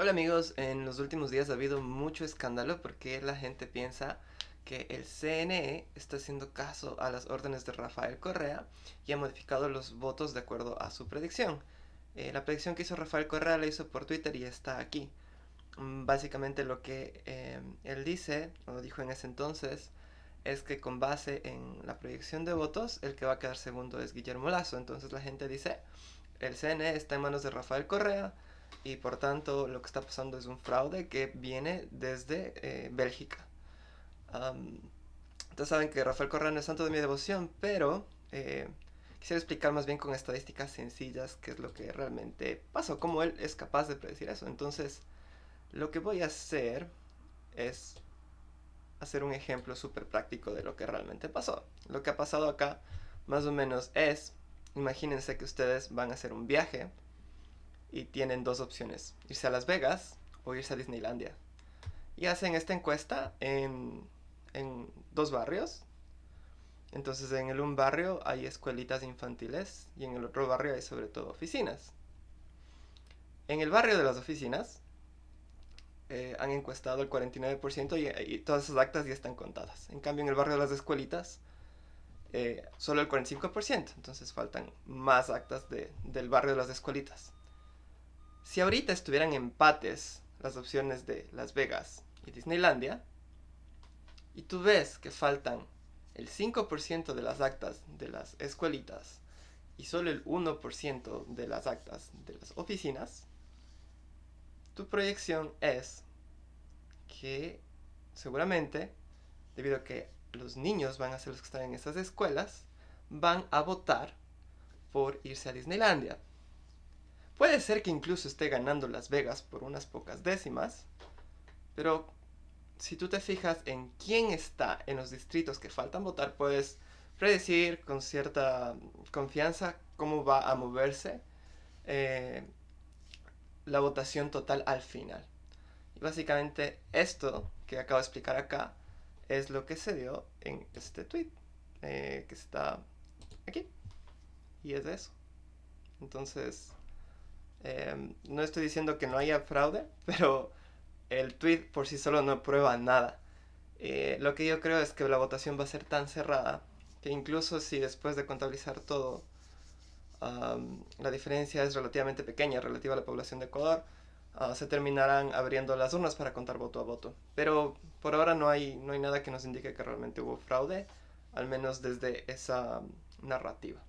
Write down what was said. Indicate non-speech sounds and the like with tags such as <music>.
Hola amigos, en los últimos días ha habido mucho escándalo porque la gente piensa que el CNE está haciendo caso a las órdenes de Rafael Correa y ha modificado los votos de acuerdo a su predicción. Eh, la predicción que hizo Rafael Correa la hizo por Twitter y está aquí. Mm, básicamente lo que eh, él dice, o dijo en ese entonces, es que con base en la proyección de votos, el que va a quedar segundo es Guillermo Lazo. Entonces la gente dice, el CNE está en manos de Rafael Correa, y por tanto lo que está pasando es un fraude que viene desde eh, Bélgica. Um, entonces saben que Rafael Correa no es santo de mi devoción, pero eh, quisiera explicar más bien con estadísticas sencillas qué es lo que realmente pasó, cómo él es capaz de predecir eso. Entonces, lo que voy a hacer es hacer un ejemplo súper práctico de lo que realmente pasó. Lo que ha pasado acá, más o menos, es, imagínense que ustedes van a hacer un viaje y tienen dos opciones, irse a Las Vegas o irse a Disneylandia. Y hacen esta encuesta en, en dos barrios. Entonces en el un barrio hay escuelitas infantiles y en el otro barrio hay sobre todo oficinas. En el barrio de las oficinas eh, han encuestado el 49% y, y, todas esas actas ya están contadas. En cambio en el barrio de las escuelitas eh, solo el 45%, entonces faltan más actas de, del barrio de las escuelitas. Si ahorita estuvieran empates las opciones de Las Vegas y Disneylandia, y tú ves que faltan el 5% de las actas de las escuelitas y solo el 1% de las actas de las oficinas, tu proyección es que seguramente, debido a que los niños van a ser los que están en esas escuelas, van a votar por irse a Disneylandia. Puede ser que incluso esté ganando Las Vegas por unas pocas décimas, pero si tú te fijas en quién está en los distritos que faltan votar, puedes predecir con cierta confianza cómo va a moverse eh, la votación total al final. Y básicamente esto que acabo de explicar acá es lo que se dio en este tweet eh, que está aquí. Y es de eso. Entonces, Em, no estoy diciendo que no haya fraude, <laughs> pero el tweet por sí solo no prueba nada. Eh, lo que yo creo es que la votación va a ser tan cerrada que incluso si después de contabilizar todo la diferencia es relativamente pequeña relativa a la población de Ecuador, ah, se terminarán abriendo las urnas para contar voto a voto. Pero por ahora no hay, no hay nada que nos indique que realmente hubo fraude, al menos desde esa narrativa.